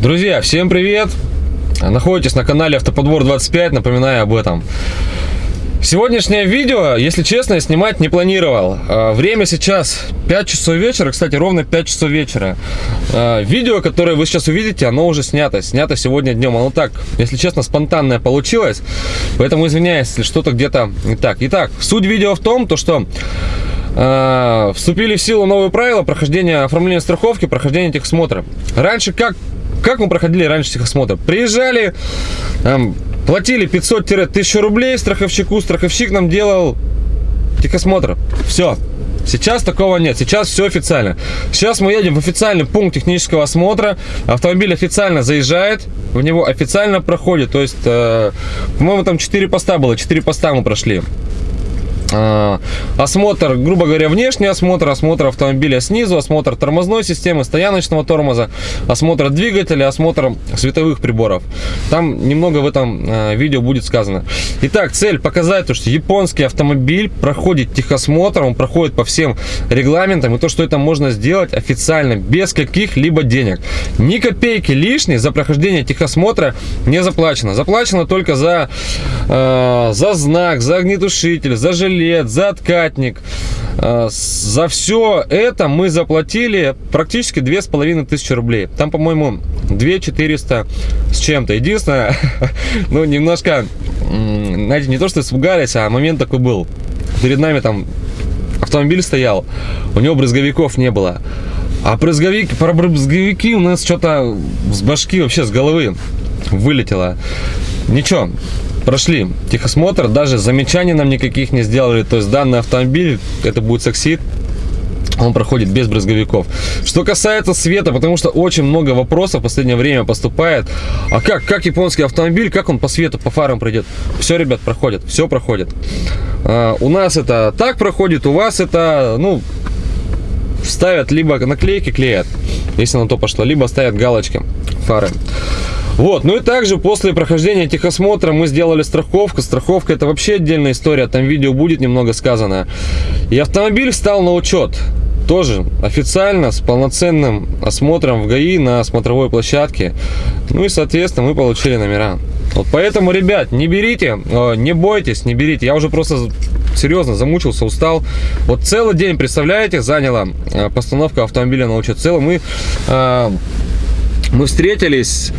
Друзья, всем привет! Находитесь на канале Автоподбор 25, напоминаю об этом. Сегодняшнее видео, если честно, я снимать не планировал. А, время сейчас 5 часов вечера, кстати, ровно 5 часов вечера. А, видео, которое вы сейчас увидите, оно уже снято. Снято сегодня днем. Оно так, если честно, спонтанное получилось. Поэтому извиняюсь, если что-то где-то не так. Итак, суть видео в том, то что э, вступили в силу новые правила прохождения оформления страховки, прохождения техосмотра. Раньше как как мы проходили раньше техосмотр? Приезжали, там, платили 500-1000 рублей страховщику, страховщик нам делал техосмотр. Все. Сейчас такого нет, сейчас все официально. Сейчас мы едем в официальный пункт технического осмотра, автомобиль официально заезжает, в него официально проходит, то есть, э, по-моему, там 4 поста было, 4 поста мы прошли. А, осмотр, грубо говоря, внешний осмотр, осмотр автомобиля снизу, осмотр тормозной системы, стояночного тормоза, осмотр двигателя, осмотр световых приборов. Там немного в этом а, видео будет сказано. Итак, цель показать, то, что японский автомобиль проходит техосмотр, он проходит по всем регламентам, и то, что это можно сделать официально, без каких-либо денег. Ни копейки лишней за прохождение техосмотра не заплачено. Заплачено только за, э, за знак, за огнетушитель, за железо, жилет, за откатник. А, за все это мы заплатили практически две с половиной тысячи рублей. Там, по-моему, 2 400 с чем-то. Единственное, ну, немножко, знаете, не то, что испугались, а момент такой был. Перед нами там автомобиль стоял, у него брызговиков не было. А брызговик, про брызговики у нас что-то с башки, вообще с головы вылетело. Ничего, прошли техосмотр, даже замечаний нам никаких не сделали. То есть данный автомобиль, это будет саксид, он проходит без брызговиков. Что касается света, потому что очень много вопросов в последнее время поступает. А как, как японский автомобиль, как он по свету, по фарам пройдет? Все, ребят, проходит, все проходит. А, у нас это так проходит, у вас это, ну, ставят либо наклейки клеят, если на то пошло, либо ставят галочки фары. Вот, ну и также после прохождения техосмотра мы сделали страховку. Страховка это вообще отдельная история, там видео будет немного сказано. И автомобиль встал на учет. Тоже официально, с полноценным осмотром в ГАИ на смотровой площадке. Ну и, соответственно, мы получили номера. Вот поэтому, ребят, не берите, э, не бойтесь, не берите. Я уже просто серьезно замучился, устал. Вот целый день, представляете, заняла э, постановка автомобиля на учет. Целый мы, э, мы встретились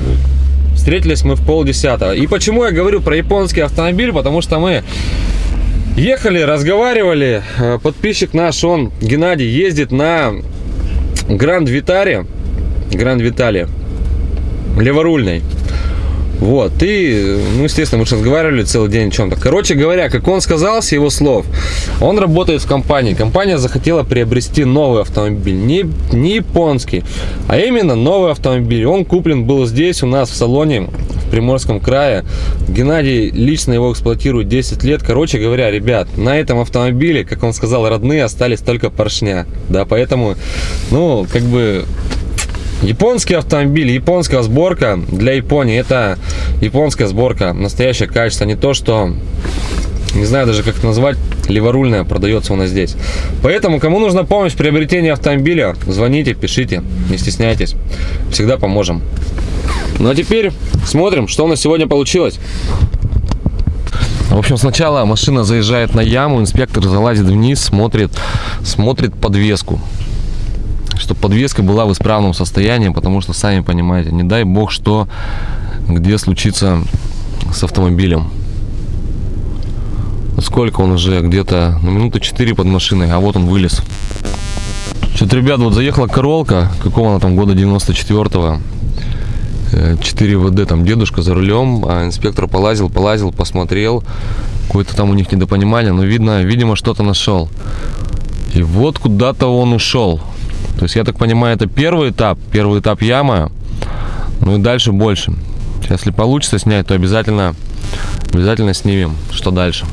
Встретились мы в полдесятого. И почему я говорю про японский автомобиль? Потому что мы ехали, разговаривали. Э, подписчик наш, он, Геннадий, ездит на Гранд Витаре. Гранд Витале. Леворульный. Вот, и, ну, естественно, мы же разговаривали целый день о чем-то. Короче говоря, как он сказал с его слов, он работает в компании. Компания захотела приобрести новый автомобиль, не, не японский, а именно новый автомобиль. Он куплен был здесь у нас в салоне в Приморском крае. Геннадий лично его эксплуатирует 10 лет. Короче говоря, ребят, на этом автомобиле, как он сказал, родные остались только поршня. Да, поэтому, ну, как бы Японский автомобиль, японская сборка для Японии, это японская сборка, настоящее качество, не то, что, не знаю даже как это назвать, леворульная продается у нас здесь. Поэтому, кому нужна помощь в приобретении автомобиля, звоните, пишите, не стесняйтесь, всегда поможем. Ну а теперь смотрим, что у нас сегодня получилось. В общем, сначала машина заезжает на яму, инспектор залазит вниз, смотрит, смотрит подвеску чтобы подвеска была в исправном состоянии, потому что, сами понимаете, не дай бог, что где случится с автомобилем. Сколько он уже? Где-то на минуты 4 под машиной, а вот он вылез. Что-то, ребят, вот заехала королка, какого она там года 94-го. 4 ВД, там дедушка за рулем, а инспектор полазил, полазил, посмотрел. Какое-то там у них недопонимание, но видно, видимо, что-то нашел. И вот куда-то он ушел. То есть, я так понимаю, это первый этап, первый этап яма, ну и дальше больше. Если получится снять, то обязательно, обязательно снимем, что дальше.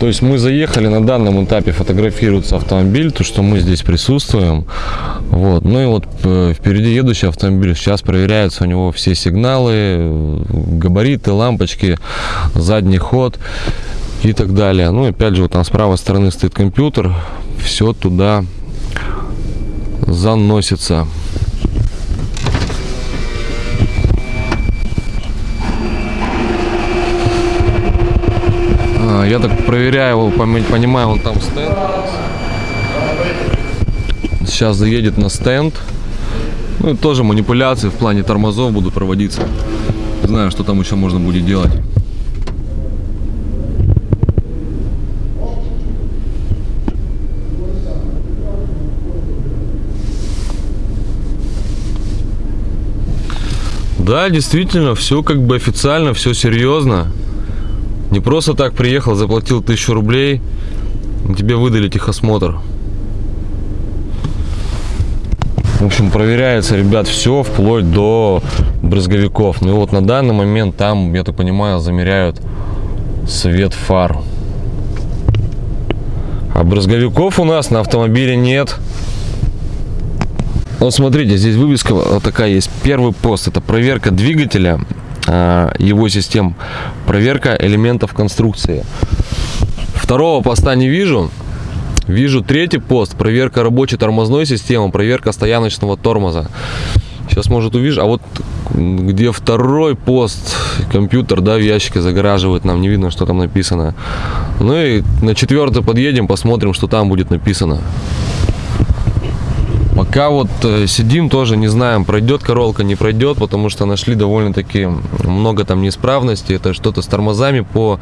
То есть мы заехали на данном этапе, фотографируется автомобиль, то что мы здесь присутствуем. Вот. Ну и вот э, впереди едущий автомобиль, сейчас проверяются у него все сигналы, габариты, лампочки, задний ход и так далее. Ну и опять же, вот там с правой стороны стоит компьютер, все туда заносится. А, я так проверяю его, понимаю, он там стенд. Сейчас заедет на стенд. Ну и тоже манипуляции в плане тормозов будут проводиться. Знаю, что там еще можно будет делать. Да, действительно, все как бы официально, все серьезно. Не просто так приехал, заплатил тысячу рублей, тебе выдали техосмотр. В общем, проверяется, ребят, все вплоть до брызговиков. Ну и вот на данный момент там, я так понимаю, замеряют свет фар. А брызговиков у нас на автомобиле нет. Вот смотрите, здесь вывеска вот такая есть. Первый пост это проверка двигателя, а, его систем, проверка элементов конструкции. Второго поста не вижу. Вижу третий пост, проверка рабочей тормозной системы, проверка стояночного тормоза. Сейчас, может, увижу. А вот где второй пост, компьютер, да, в ящике загораживает, нам не видно, что там написано. Ну и на четвертый подъедем, посмотрим, что там будет написано. Пока вот э, сидим, тоже не знаем, пройдет королка, не пройдет, потому что нашли довольно-таки много там неисправностей. Это что-то с тормозами. По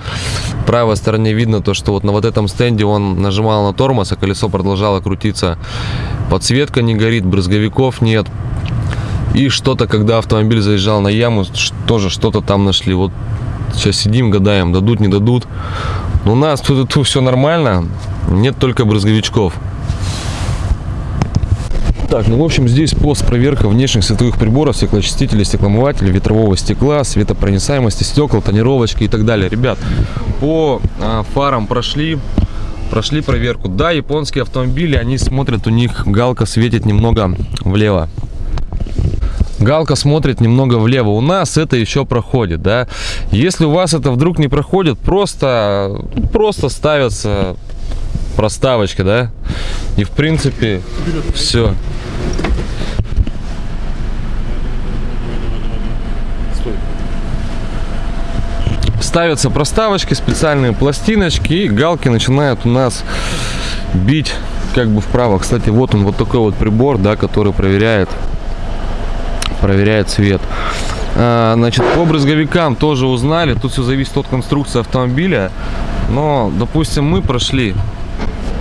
правой стороне видно то, что вот на вот этом стенде он нажимал на тормоз, а колесо продолжало крутиться. Подсветка не горит, брызговиков нет. И что-то, когда автомобиль заезжал на яму, тоже что-то там нашли. Вот сейчас сидим, гадаем, дадут, не дадут. Но у нас тут, тут все нормально, нет только брызговичков. Так, ну в общем здесь пост проверка внешних световых приборов, стеклоочистителей, стекломывателей, ветрового стекла, светопроницаемости стекол, тонировочки и так далее. Ребят, по а, фарам прошли, прошли проверку. Да, японские автомобили, они смотрят, у них галка светит немного влево. Галка смотрит немного влево. У нас это еще проходит, да. Если у вас это вдруг не проходит, просто, просто ставятся проставочка, да. И в принципе все. Ставятся проставочки, специальные пластиночки, и галки начинают у нас бить как бы вправо. Кстати, вот он, вот такой вот прибор, да, который проверяет проверяет цвет. А, Значит, по брызговикам тоже узнали. Тут все зависит от конструкции автомобиля. Но, допустим, мы прошли,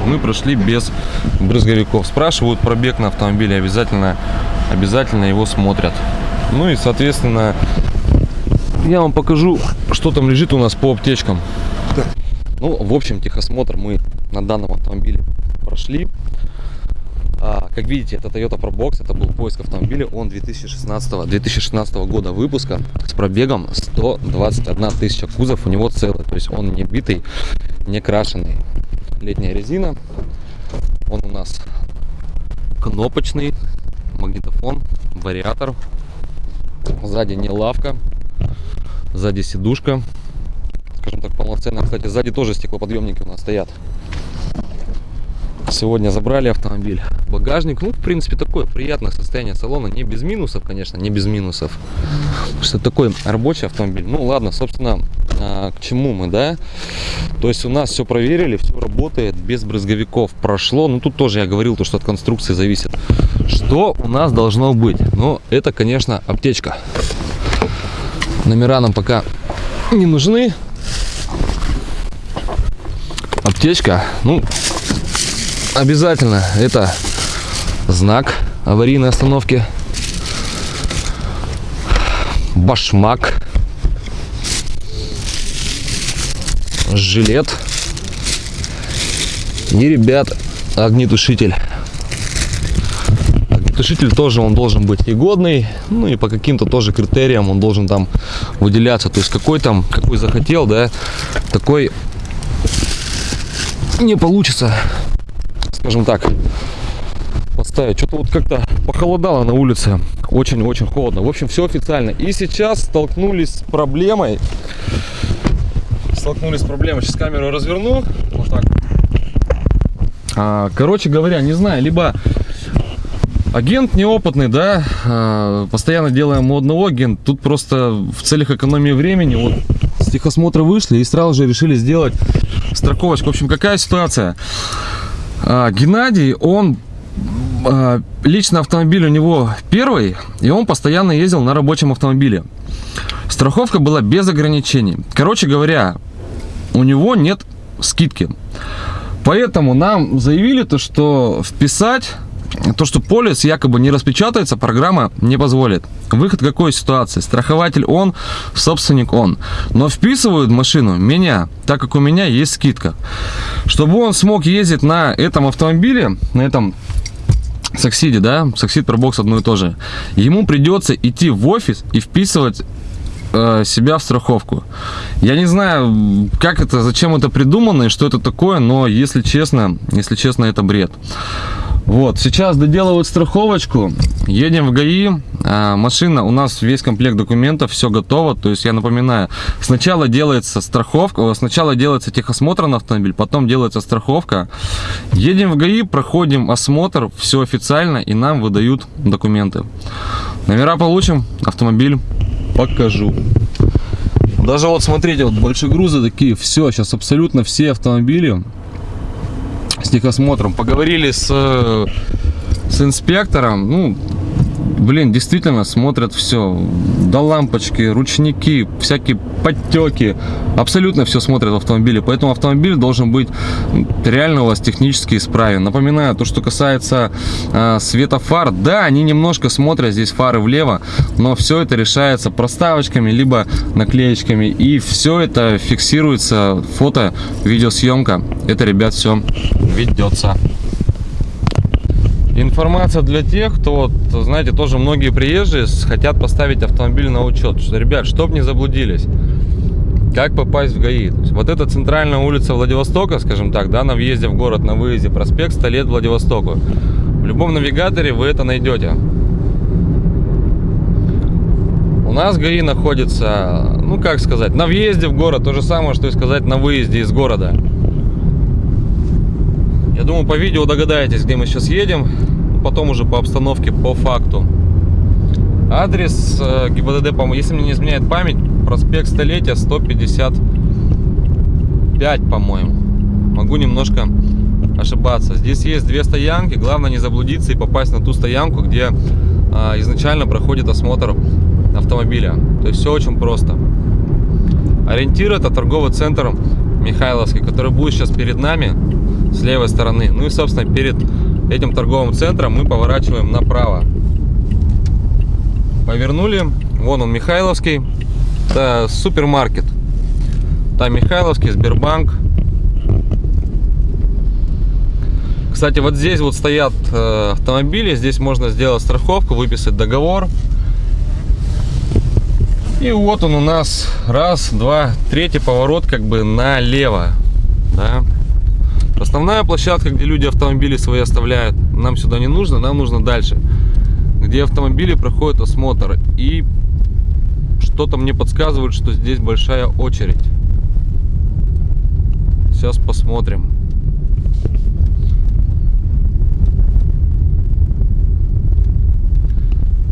мы прошли без брызговиков. Спрашивают пробег на автомобиле, обязательно, обязательно его смотрят. Ну и, соответственно, я вам покажу, что там лежит у нас по аптечкам. Ну, в общем, техосмотр мы на данном автомобиле прошли. А, как видите, это Toyota Probox, это был поиск автомобиля, он 2016, 2016 года выпуска с пробегом 121 тысяча кузов, у него целый, то есть он не битый, не крашеный. Летняя резина, он у нас кнопочный, магнитофон, вариатор, сзади не лавка, сзади сидушка, скажем так, полноценная. Кстати, сзади тоже стеклоподъемники у нас стоят. Сегодня забрали автомобиль. Багажник, ну, в принципе, такое приятное состояние салона. Не без минусов, конечно, не без минусов. Что такой рабочий автомобиль. Ну, ладно, собственно, а, к чему мы, да? То есть у нас все проверили, все работает, без брызговиков прошло. Ну, тут тоже я говорил, то, что от конструкции зависит. Что у нас должно быть? Ну, это, конечно, аптечка. Номера нам пока не нужны. Аптечка, ну, обязательно. Это знак аварийной остановки. Башмак. Жилет. И ребят огнетушитель. Огнетушитель тоже он должен быть и годный ну и по каким-то тоже критериям он должен там выделяться. То есть какой там какой захотел да такой не получится скажем так, поставить. Что-то вот как-то похолодало на улице. Очень-очень холодно. В общем, все официально. И сейчас столкнулись с проблемой. Столкнулись с проблемой. Сейчас камеру разверну. Вот так. А, короче говоря, не знаю, либо агент неопытный, да, а, постоянно делаем у одного агента. Тут просто в целях экономии времени вот с техосмотра вышли и сразу же решили сделать страховочку. В общем, какая ситуация? А, Геннадий, он а, лично автомобиль у него первый, и он постоянно ездил на рабочем автомобиле. Страховка была без ограничений. Короче говоря, у него нет скидки. Поэтому нам заявили то, что вписать то, что полис якобы не распечатается, программа не позволит. Выход какой ситуации? Страхователь он, собственник он. Но вписывают машину меня, так как у меня есть скидка. Чтобы он смог ездить на этом автомобиле, на этом Саксиде, да, Саксид Пробокс одно и то же. Ему придется идти в офис и вписывать э, себя в страховку. Я не знаю, как это, зачем это придумано и что это такое, но если честно, если честно, это бред. Вот, сейчас доделывают страховочку, едем в ГАИ, а, машина, у нас весь комплект документов, все готово, то есть я напоминаю, сначала делается страховка, сначала делается техосмотр на автомобиль, потом делается страховка, едем в ГАИ, проходим осмотр, все официально и нам выдают документы. Номера получим, автомобиль покажу. Даже вот смотрите, вот большие грузы такие, все, сейчас абсолютно все автомобили с техосмотром. Поговорили с, э, с инспектором, ну, блин, действительно смотрят все. До лампочки, ручники, всякие подтеки. Абсолютно все смотрят в автомобиле. Поэтому автомобиль должен быть реально у вас технически исправен. Напоминаю, то, что касается э, света фар, да, они немножко смотрят здесь фары влево, но все это решается проставочками, либо наклеечками. И все это фиксируется, фото, видеосъемка. Это, ребят, все ведется. Информация для тех, кто, вот, знаете, тоже многие приезжие хотят поставить автомобиль на учет. Что, ребят, чтоб не заблудились, как попасть в ГАИ? вот эта центральная улица Владивостока, скажем так, да, на въезде в город, на выезде, проспект 100 лет Владивостоку. В любом навигаторе вы это найдете. У нас ГАИ находится, ну как сказать, на въезде в город, то же самое, что и сказать на выезде из города. Я думаю, по видео догадаетесь, где мы сейчас едем. Потом уже по обстановке, по факту. Адрес э, ГИБДД, если мне не изменяет память, проспект Столетия, 155, по-моему. Могу немножко ошибаться. Здесь есть две стоянки. Главное не заблудиться и попасть на ту стоянку, где а, изначально проходит осмотр автомобиля. То есть все очень просто. Ориентир это торговый центр Михайловский, который будет сейчас перед нами с левой стороны. Ну и, собственно, перед этим торговым центром мы поворачиваем направо. Повернули. Вон он, Михайловский. Это супермаркет. Там Михайловский, Сбербанк. Кстати, вот здесь вот стоят э, автомобили. Здесь можно сделать страховку, выписать договор. И вот он у нас раз, два, третий поворот как бы налево. Да? Основная площадка, где люди автомобили свои оставляют, нам сюда не нужно, нам нужно дальше. Где автомобили проходят осмотр. И что-то мне подсказывает, что здесь большая очередь. Сейчас посмотрим.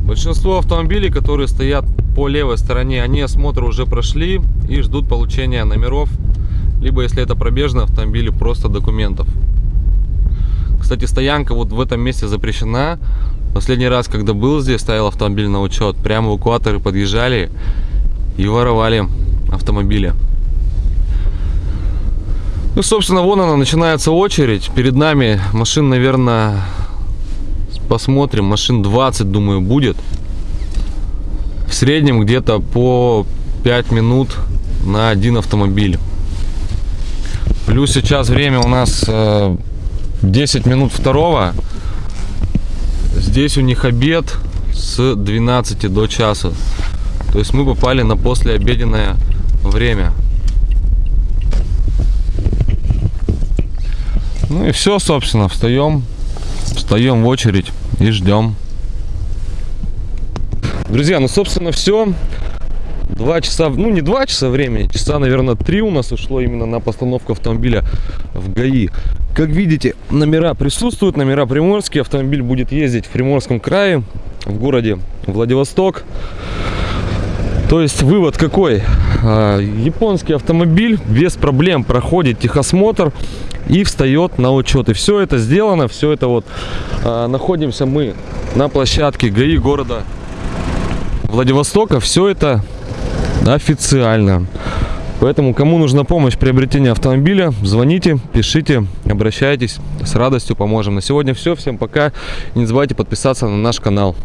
Большинство автомобилей, которые стоят по левой стороне, они осмотр уже прошли и ждут получения номеров либо если это пробежный автомобиль, просто документов. Кстати, стоянка вот в этом месте запрещена. Последний раз, когда был здесь, ставил автомобиль на учет, прямо эвакуаторы подъезжали и воровали автомобили. Ну, собственно, вон она, начинается очередь. Перед нами машин, наверное, посмотрим, машин 20, думаю, будет. В среднем где-то по 5 минут на один автомобиль. Плюс сейчас время у нас 10 э, минут второго. Здесь у них обед с 12 до часа. То есть мы попали на послеобеденное время. Ну и все, собственно, встаем, встаем в очередь и ждем. Друзья, ну, собственно, все. Два часа, ну не два часа времени, часа, наверное, три у нас ушло именно на постановку автомобиля в ГАИ. Как видите, номера присутствуют, номера приморские. Автомобиль будет ездить в Приморском крае, в городе Владивосток. То есть вывод какой? А, Японский автомобиль без проблем проходит техосмотр и встает на учет. И все это сделано, все это вот а, находимся мы на площадке ГАИ города Владивостока. Все это официально. Поэтому, кому нужна помощь в приобретении автомобиля, звоните, пишите, обращайтесь. С радостью поможем. На сегодня все. Всем пока. Не забывайте подписаться на наш канал.